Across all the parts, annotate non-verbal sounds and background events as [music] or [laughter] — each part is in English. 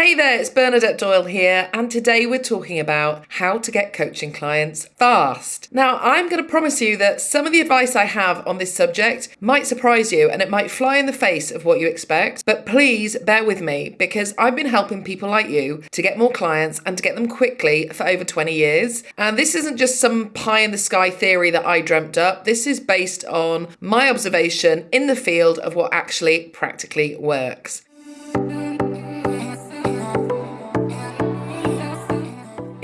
Hey there, it's Bernadette Doyle here, and today we're talking about how to get coaching clients fast. Now, I'm going to promise you that some of the advice I have on this subject might surprise you and it might fly in the face of what you expect, but please bear with me because I've been helping people like you to get more clients and to get them quickly for over 20 years. And this isn't just some pie in the sky theory that I dreamt up, this is based on my observation in the field of what actually practically works.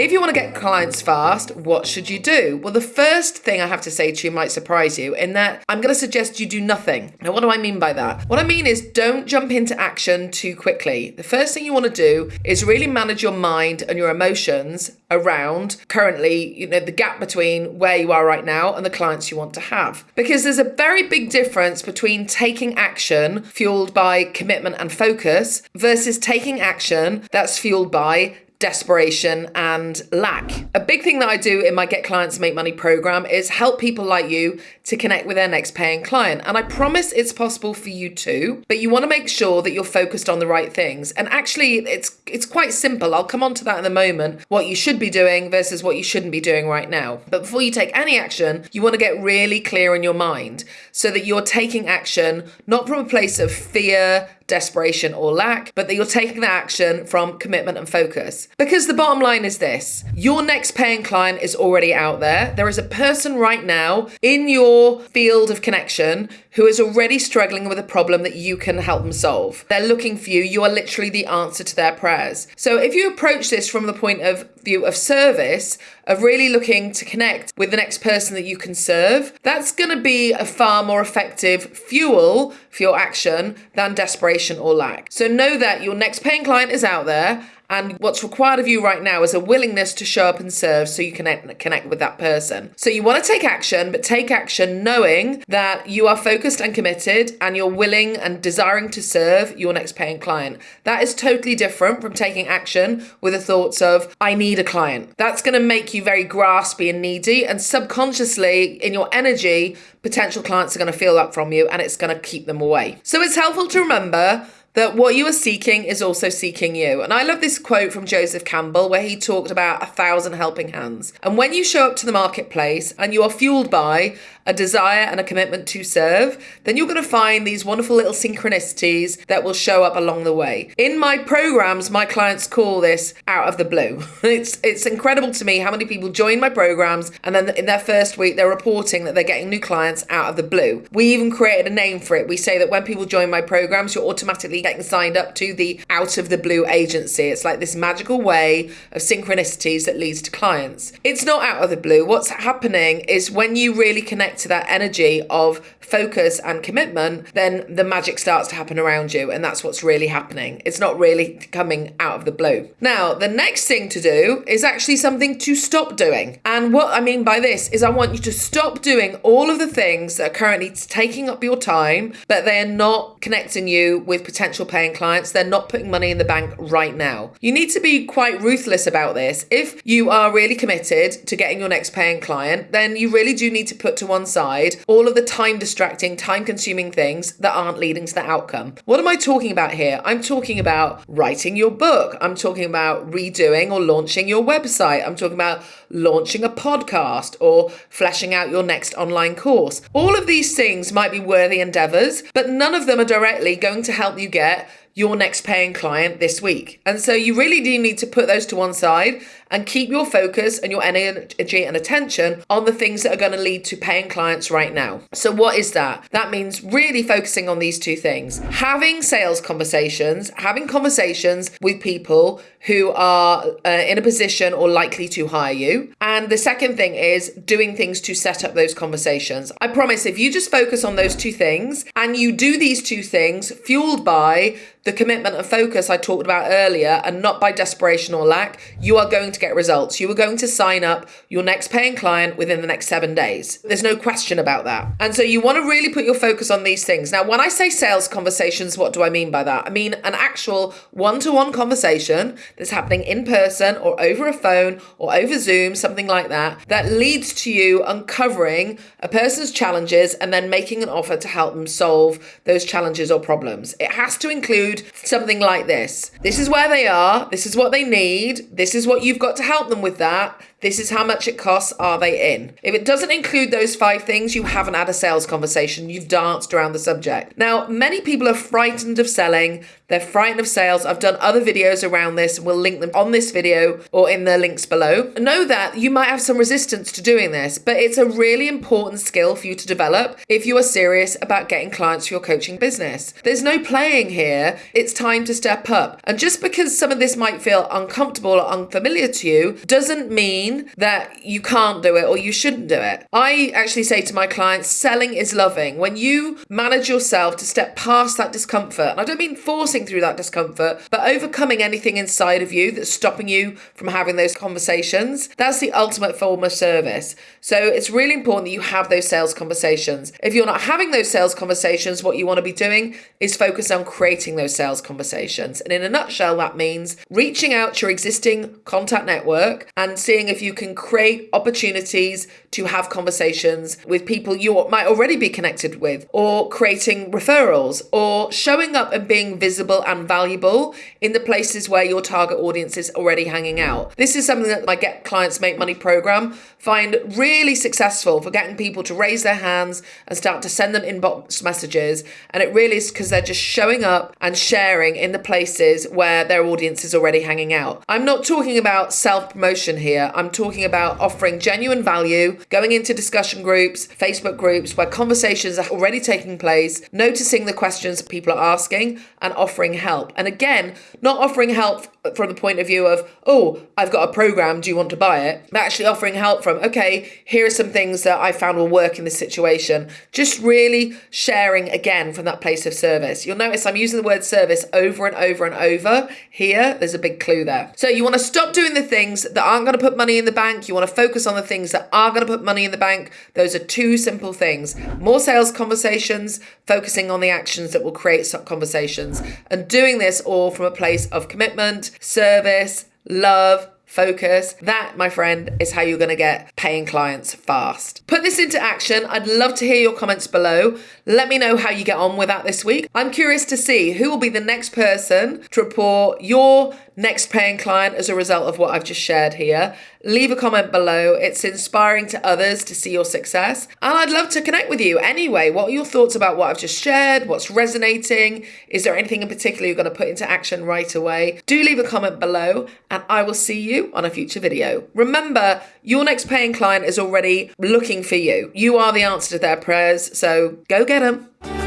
If you want to get clients fast, what should you do? Well, the first thing I have to say to you might surprise you in that I'm going to suggest you do nothing. Now, what do I mean by that? What I mean is don't jump into action too quickly. The first thing you want to do is really manage your mind and your emotions around currently, you know, the gap between where you are right now and the clients you want to have. Because there's a very big difference between taking action fueled by commitment and focus versus taking action that's fueled by desperation, and lack. A big thing that I do in my Get Clients Make Money program is help people like you to connect with their next paying client. And I promise it's possible for you too, but you want to make sure that you're focused on the right things. And actually, it's it's quite simple. I'll come on to that in a moment, what you should be doing versus what you shouldn't be doing right now. But before you take any action, you want to get really clear in your mind so that you're taking action not from a place of fear, desperation, or lack, but that you're taking the action from commitment and focus. Because the bottom line is this your next paying client is already out there. There is a person right now in your field of connection who is already struggling with a problem that you can help them solve. They're looking for you. You are literally the answer to their prayers. So if you approach this from the point of view of service, of really looking to connect with the next person that you can serve, that's going to be a far more effective fuel for your action than desperation or lack. So know that your next paying client is out there and what's required of you right now is a willingness to show up and serve so you can connect with that person. So you want to take action, but take action knowing that you are focused and committed and you're willing and desiring to serve your next paying client. That is totally different from taking action with the thoughts of, I need a client. That's going to make you very graspy and needy. And subconsciously, in your energy, potential clients are going to feel that from you and it's going to keep them away. So it's helpful to remember that what you are seeking is also seeking you. And I love this quote from Joseph Campbell where he talked about a thousand helping hands. And when you show up to the marketplace and you are fueled by a desire and a commitment to serve, then you're going to find these wonderful little synchronicities that will show up along the way. In my programs, my clients call this out of the blue. [laughs] it's it's incredible to me how many people join my programs and then in their first week they're reporting that they're getting new clients out of the blue. We even created a name for it. We say that when people join my programs, you're automatically getting signed up to the out of the blue agency. It's like this magical way of synchronicities that leads to clients. It's not out of the blue. What's happening is when you really connect to that energy of focus and commitment, then the magic starts to happen around you. And that's what's really happening. It's not really coming out of the blue. Now, the next thing to do is actually something to stop doing. And what I mean by this is I want you to stop doing all of the things that are currently taking up your time, but they're not connecting you with potential paying clients. They're not putting money in the bank right now. You need to be quite ruthless about this. If you are really committed to getting your next paying client, then you really do need to put to one side all of the time distracting, time consuming things that aren't leading to the outcome. What am I talking about here? I'm talking about writing your book. I'm talking about redoing or launching your website. I'm talking about launching a podcast or fleshing out your next online course. All of these things might be worthy endeavors, but none of them are directly going to help you get your next paying client this week. And so you really do need to put those to one side and keep your focus and your energy and attention on the things that are going to lead to paying clients right now. So, what is that? That means really focusing on these two things having sales conversations, having conversations with people who are uh, in a position or likely to hire you. And the second thing is doing things to set up those conversations. I promise if you just focus on those two things and you do these two things fueled by the commitment and focus I talked about earlier and not by desperation or lack, you are going to get results. You were going to sign up your next paying client within the next seven days. There's no question about that. And so you want to really put your focus on these things. Now, when I say sales conversations, what do I mean by that? I mean an actual one to one conversation that's happening in person or over a phone or over Zoom, something like that, that leads to you uncovering a person's challenges and then making an offer to help them solve those challenges or problems. It has to include include something like this. This is where they are. This is what they need. This is what you've got to help them with that. This is how much it costs. Are they in? If it doesn't include those five things, you haven't had a sales conversation. You've danced around the subject. Now, many people are frightened of selling. They're frightened of sales. I've done other videos around this. We'll link them on this video or in the links below. Know that you might have some resistance to doing this, but it's a really important skill for you to develop if you are serious about getting clients for your coaching business. There's no playing here. It's time to step up. And just because some of this might feel uncomfortable or unfamiliar to you doesn't mean that you can't do it or you shouldn't do it. I actually say to my clients, selling is loving. When you manage yourself to step past that discomfort, and I don't mean forcing through that discomfort, but overcoming anything inside of you that's stopping you from having those conversations, that's the ultimate form of service. So it's really important that you have those sales conversations. If you're not having those sales conversations, what you want to be doing is focus on creating those sales conversations. And in a nutshell, that means reaching out to your existing contact network and seeing if you can create opportunities to have conversations with people you might already be connected with, or creating referrals, or showing up and being visible and valuable in the places where your target audience is already hanging out. This is something that my Get Clients Make Money program find really successful for getting people to raise their hands and start to send them inbox messages. And it really is because they're just showing up and sharing in the places where their audience is already hanging out. I'm not talking about self promotion here. I'm Um, talking about offering genuine value, going into discussion groups, Facebook groups where conversations are already taking place, noticing the questions people are asking, and offering help. And again, not offering help from the point of view of, oh, I've got a program, do you want to buy it? But actually offering help from, okay, here are some things that I found will work in this situation. Just really sharing again from that place of service. You'll notice I'm using the word service over and over and over here. There's a big clue there. So you want to stop doing the things that aren't going to put in the bank. You want to focus on the things that are going to put money in the bank. Those are two simple things. More sales conversations, focusing on the actions that will create conversations, and doing this all from a place of commitment, service, love, focus. That, my friend, is how you're going to get paying clients fast. Put this into action. I'd love to hear your comments below. Let me know how you get on with that this week. I'm curious to see who will be the next person to report your next paying client as a result of what I've just shared here. Leave a comment below. It's inspiring to others to see your success. And I'd love to connect with you anyway. What are your thoughts about what I've just shared? What's resonating? Is there anything in particular you're going to put into action right away? Do leave a comment below and I will see you on a future video. Remember, your next paying client is already looking for you. You are the answer to their prayers, so go get them.